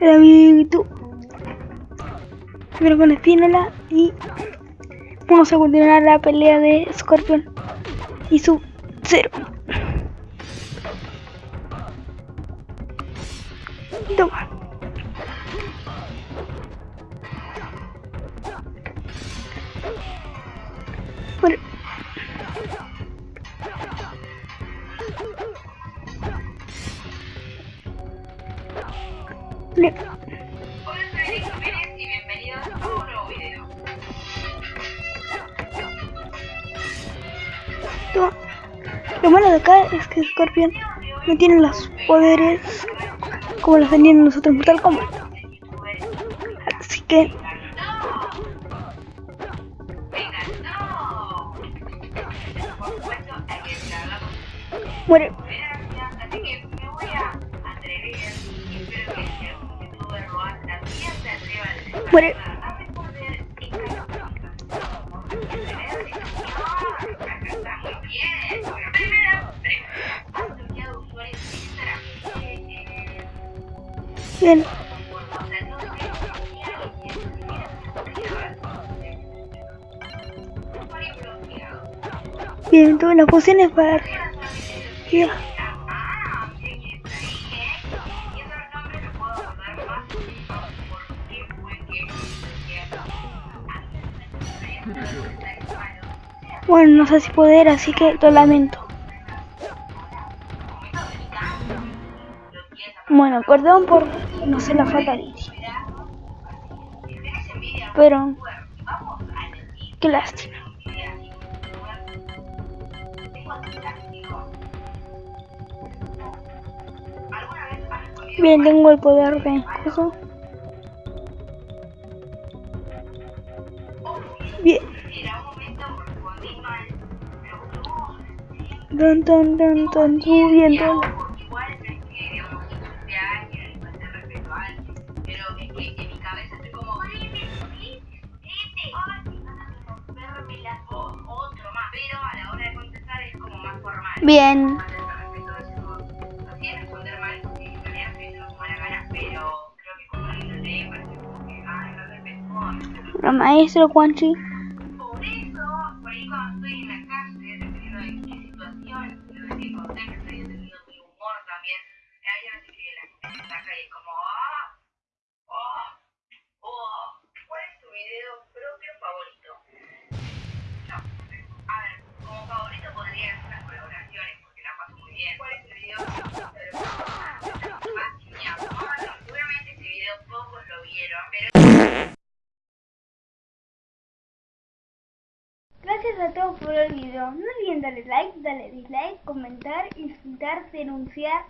el amiguito. Primero con Espínola y vamos a continuar la pelea de Scorpion y su cero. Toma. Bueno. Hola, soy Eric Jiménez y bienvenidos a un nuevo video. Lo malo de acá es que Scorpion no tiene los poderes como los tenían nosotros en Mortal Kombat. Así que muere. Usuario bloqueado. Bien, todas las pociones para Ya. Bueno, no sé si poder, así que lo lamento. Bueno, perdón por no sé la fatality. Pero qué lástima. Bien, tengo el poder de eso. Bien. Más de respeto, es como, no quiero responder mal porque en realidad estoy haciendo su mala gana, pero creo que que teniendo mi humor también, que la gente como, ah, oh, oh, ¿cuál es tu video propio favorito? No, a ver, como favorito podría ser las colaboraciones, porque la paso muy bien. ¿Cuál es tu video seguramente este video pocos lo vieron, pero... Gracias a todos por el video. No olviden darle like, darle dislike, comentar, insultar, denunciar